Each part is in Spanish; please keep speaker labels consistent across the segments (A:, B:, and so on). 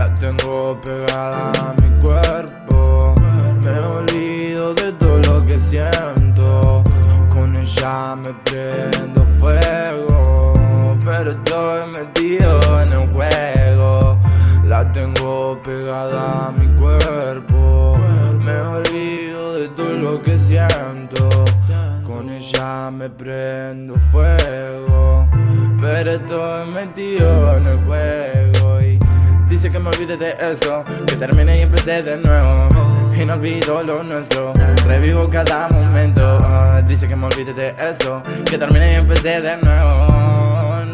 A: La tengo pegada a mi cuerpo. Me olvido de todo lo que siento. Con ella me prendo fuego Pero estoy metido en el juego. La tengo pegada a mi cuerpo. Me olvido de todo lo que siento. Con ella me prendo fuego Pero estoy metido en el juego. Dice que me olvide de eso Que termine y empecé de nuevo Y no olvido lo nuestro Revivo cada momento ah, Dice que me olvide de eso Que termine y empecé de nuevo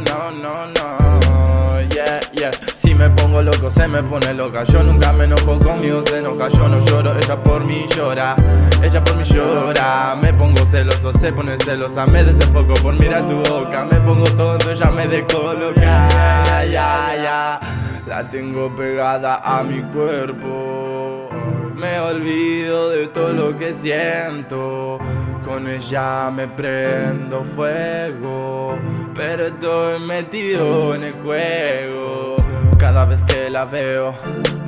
A: No, no, no Yeah, yeah Si me pongo loco se me pone loca Yo nunca me enojo conmigo se enoja Yo no lloro, ella por mí llora Ella por mí llora Me pongo celoso, se pone celosa Me desenfoco por mirar su boca Me pongo tonto, ella me descoloca la tengo pegada a mi cuerpo. Me olvido de todo lo que siento. Con ella me prendo fuego. Pero estoy metido en el juego. Cada vez que la veo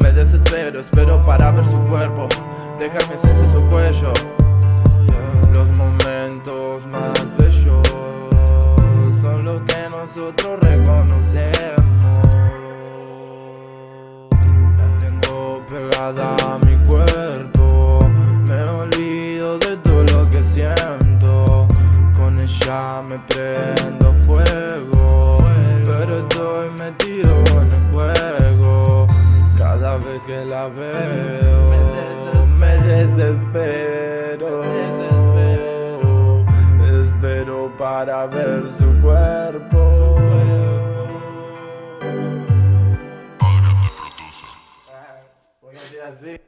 A: Me desespero, espero para ver su cuerpo. Dejarme sentir su cuello. Los momentos más bellos Son los que nosotros reconocemos pegada a mi cuerpo. Me olvido de todo lo que siento. Con ella me prendo fuego Pero estoy metido en el juego. Cada vez que la veo Me desespero. Espero para ver su cuerpo
B: prazer.